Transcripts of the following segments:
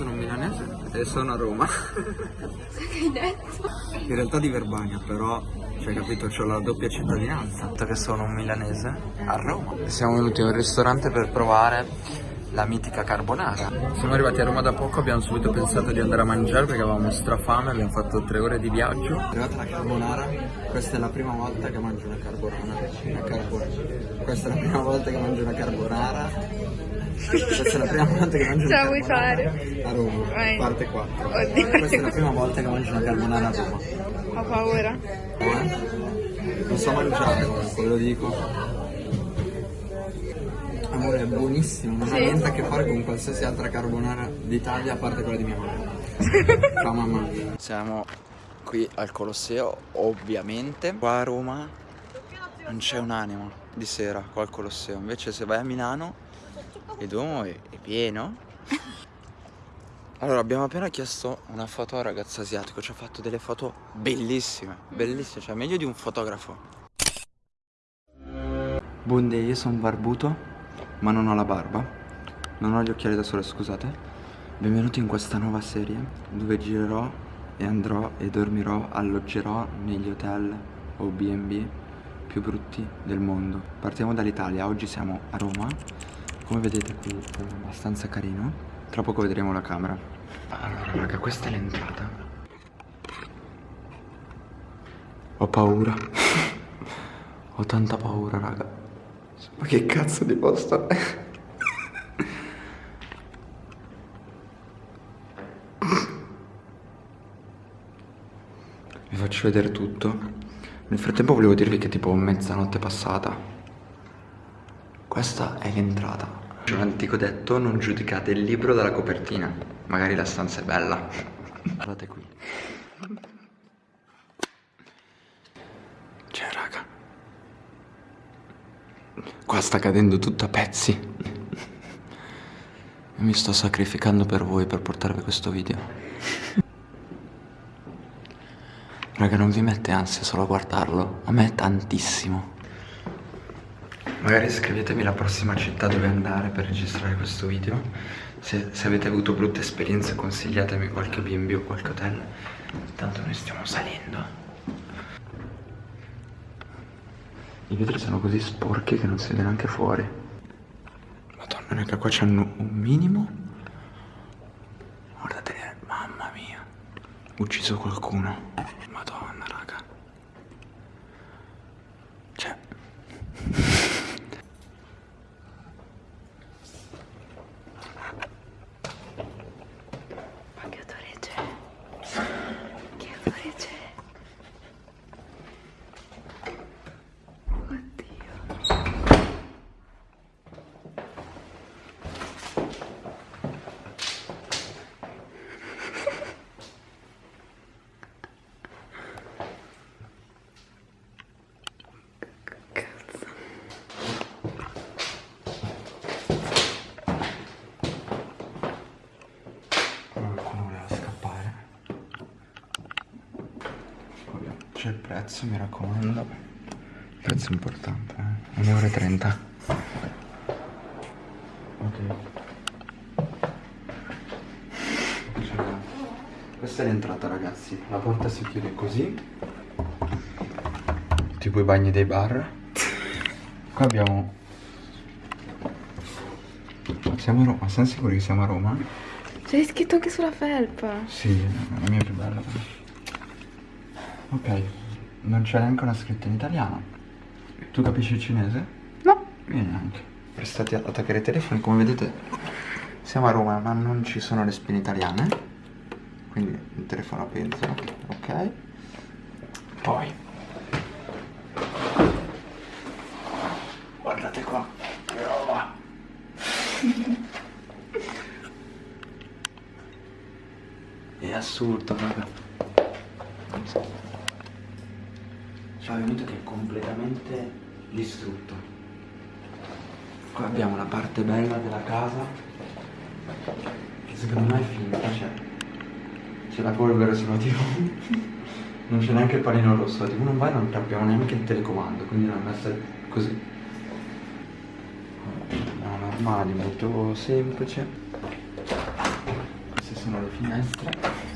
sono un milanese e sono a Roma. Che hai detto? In realtà di Verbania, però, cioè capito, ho la doppia cittadinanza. Dato che sono un milanese a Roma. Siamo venuti in un ristorante per provare la mitica carbonara. Siamo arrivati a Roma da poco, abbiamo subito pensato di andare a mangiare perché avevamo strafame, abbiamo fatto tre ore di viaggio. È arrivata la carbonara, questa è la prima volta che mangio una carbonara. Una carbonara. Questa è la prima volta che mangio una carbonara. Questa è la prima volta che mangio Ce una la vuoi carbonara fare? a Roma, Vai. parte 4. Oddio. Questa è la prima volta che mangio una carbonara a Roma. Ho paura. Eh? Non so mangiare comunque, ve lo dico. Amore, è buonissimo, non ha Sì. niente a che fare con qualsiasi altra carbonara d'Italia a parte quella di mia mamma. Ciao mamma. Siamo qui al Colosseo, ovviamente. Qua a Roma non c'è un'anima di sera qua al Colosseo. Invece se vai a Milano, il Duomo è, è pieno. Allora, abbiamo appena chiesto una foto a un ragazzo asiatico, ci ha fatto delle foto bellissime, bellissime, cioè meglio di un fotografo. Bunde, io sono barbuto, ma non ho la barba, non ho gli occhiali da sole, scusate. Benvenuti in questa nuova serie dove girerò e andrò e dormirò, alloggerò negli hotel o B&B più brutti del mondo. Partiamo dall'Italia, oggi siamo a Roma, come vedete qui è abbastanza carino, tra poco vedremo la camera. Allora raga, questa è l'entrata. Ho paura. Ho tanta paura, raga. Ma che cazzo di posto è? Vi faccio vedere tutto. Nel frattempo volevo dirvi che tipo mezzanotte è passata. Questa è l'entrata. C'è un antico detto, non giudicate il libro dalla copertina. Magari la stanza è bella. Guardate qui. Cioè, raga. Qua sta cadendo tutto a pezzi. Mi sto sacrificando per voi per portarvi questo video. Raga, non vi mette ansia solo a guardarlo? A me tantissimo. Magari scrivetemi la prossima città dove andare per registrare questo video. Se, se avete avuto brutte esperienze consigliatemi qualche B&B o qualche hotel. Tanto noi stiamo salendo. I vetri sono così sporchi che non si vede neanche fuori. Madonna, raga, qua c'hanno un minimo. Guardate, mamma mia. Ucciso qualcuno. Madonna, raga. Cioè. Ma che odore c'è? Che odore c'è? Oddio. Cazzo. Qualcuno voleva scappare. Vabbè, C'è il prezzo, mi raccomando. Il prezzo è importante, eh. 1,30 euro. Ok. Cioè, questa è l'entrata ragazzi. La porta si chiude così. Tipo i bagni dei bar. Qua abbiamo... Siamo a Roma, siamo sicuri che siamo a Roma? C'è scritto anche sulla felpa. Sì, la mia è più bella. Ok, non c'è neanche una scritta in italiano. Tu capisci il cinese? No. Io neanche. Prestate ad attaccare i telefoni, come vedete siamo a Roma ma non ci sono le spine italiane. Quindi il telefono pensa, ok. Poi. Guardate qua, che roba. È assurdo, raga. Cioè, è venuto che è completamente distrutto. Qua abbiamo la parte bella della casa, che secondo me è finta, cioè. C'è la polvere sulla TV. Non c'è neanche il panino rosso, la TV non va e non abbiamo neanche il telecomando, quindi l'hanno messa così. No, normali, molto semplice. Queste sono le finestre.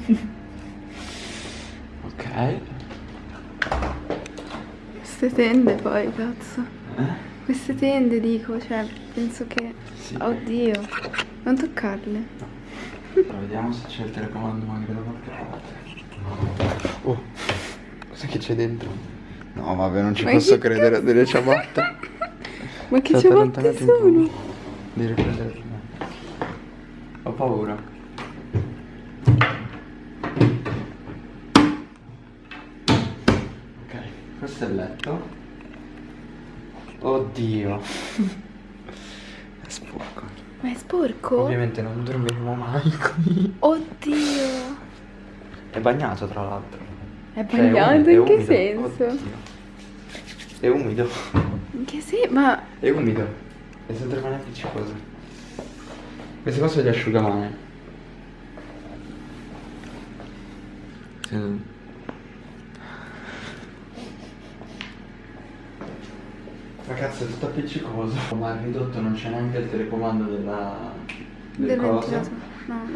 ok. Queste tende poi, cazzo. Eh? Queste tende dico, cioè, penso che... Sì. Oddio, non toccarle. Allora, vediamo se c'è il telecomando magari da qualche parte. Oh, cos'è che c'è dentro? No, vabbè, non ci Ma posso credere, cazzo? delle ciabatte. Ma che ciabatte sono? Devi riprendere prima. Ho paura. Ok, questo è il letto. Oddio. È sporco. Ma è sporco? Ovviamente non dormiremo mai qui. Oddio. È bagnato tra l'altro. È Cioè, è bagnato umido, è in che umido. senso? Oddio. È umido. In che senso? Ma... È umido. È sempre mani appiccicose. Queste qua sono gli asciugamani. Sì. Ragazzi è tutto appiccicoso. Ma al ridotto non c'è neanche il telecomando della... del, Del ventilatore. No.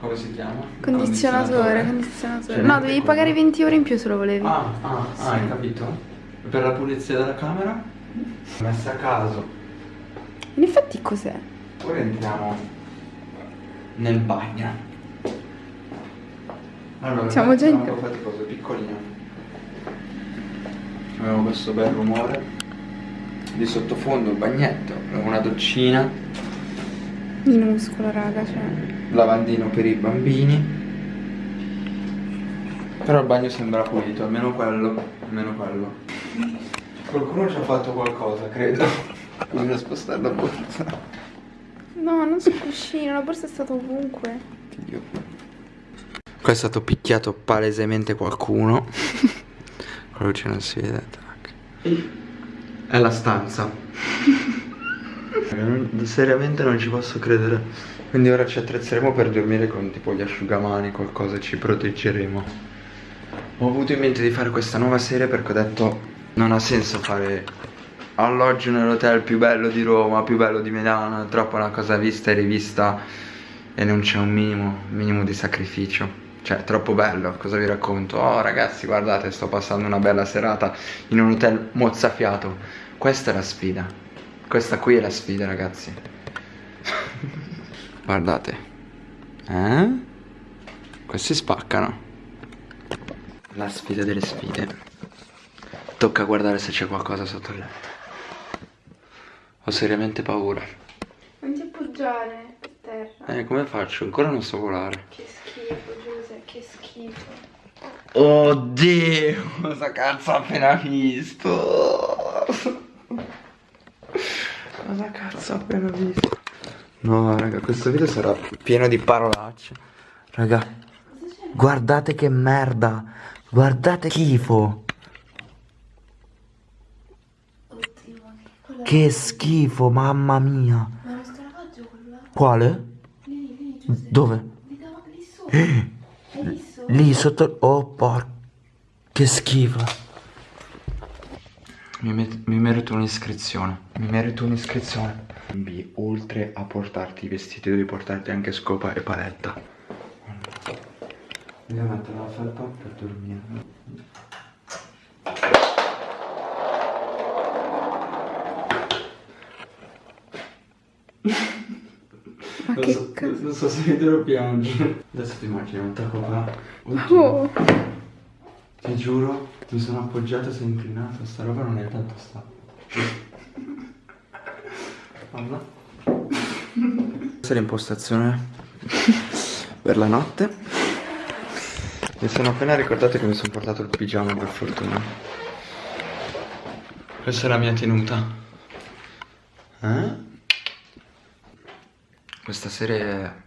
Come si chiama? Condizionatore, condizionatore. Cioè, no, quello. pagare 20 euro in più se lo volevi. Ah, ah, ah, Sì. hai capito? Per la pulizia della camera? Messa a caso. In effetti cos'è? Ora entriamo nel bagno. Allora, Siamo il già in- po' faticoso, è piccolino. Abbiamo questo bel rumore. Di sottofondo il bagnetto, una doccina, Minuscolo, raga, cioè. lavandino per i bambini. Però il bagno sembra pulito, almeno quello, almeno quello. Qualcuno ci ha fatto qualcosa, credo. Bisogna spostare la borsa. No, non sul cuscino, la borsa è stata ovunque. Dio. Qua è stato picchiato palesemente qualcuno. Con la luce non si vede. tac. È la stanza. Non- seriamente non ci posso credere. Quindi ora ci attrezzeremo per dormire con tipo gli asciugamani, qualcosa, ci proteggeremo. Ho avuto in mente di fare questa nuova serie perché ho detto non ha senso fare alloggio nell'hotel più bello di Roma, più bello di Milano, è troppo una cosa vista e rivista e non c'è un minimo, minimo di sacrificio. Cioè, troppo bello, cosa vi racconto? Oh ragazzi, guardate, sto passando una bella serata in un hotel mozzafiato. Questa è la sfida. Questa qui è la sfida, ragazzi. guardate. Eh? Questi spaccano. La sfida delle sfide. Tocca guardare se c'è qualcosa sotto il letto. Ho seriamente paura. Appoggiare per terra. Eh, come faccio? Ancora non so volare. Che schifo, Giuse, che schifo. Oddio, cosa cazzo ho appena visto? Cosa cazzo ho appena visto? No, raga, questo video sarà pieno di parolacce. Raga, guardate che merda. Guardate schifo. Oddio, Che schifo, mamma mia. Ma lo scarafaggio quello là? Quale? Lì, lì, Giuse. Dove? Lì davanti, lì sotto... Oh, porco. Che schifo. Mi, met- mi merito un'iscrizione. Mi merito un'iscrizione. Oltre a portarti i vestiti, devi portarti anche scopa e paletta. Devo mettere la felpa per dormire. Non che so, cazzo? non so se vedrò piangere. Adesso ti immagini un tacco qua. Oh, Ti giuro, mi sono appoggiato e sei inclinato, sta roba non è tanto stabile. Guarda. Questa è l'impostazione per la notte. Mi sono appena ricordato che mi sono portato il pigiama per fortuna. Questa è la mia tenuta. Eh? Questa serie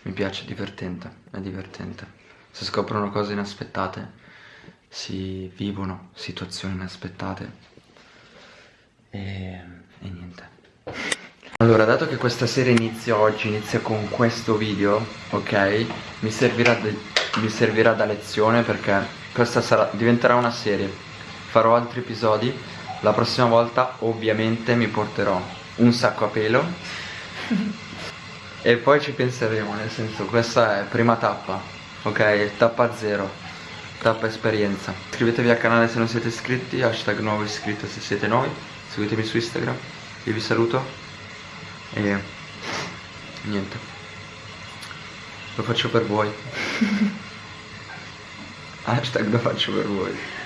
mi piace, è divertente, è divertente. Si scoprono cose inaspettate, si vivono situazioni inaspettate e, e niente. Allora, dato che questa serie inizia oggi, inizia con questo video, ok? Mi servirà, de- mi servirà da lezione perché questa sarà- diventerà una serie. Farò altri episodi. La prossima volta ovviamente mi porterò un sacco a pelo E poi ci penseremo, nel senso, questa è prima tappa, ok? Tappa zero, tappa esperienza. Iscrivetevi al canale se non siete iscritti, hashtag nuovo iscritto se siete nuovi, seguitemi su Instagram, io vi saluto e niente, lo faccio per voi. hashtag lo faccio per voi.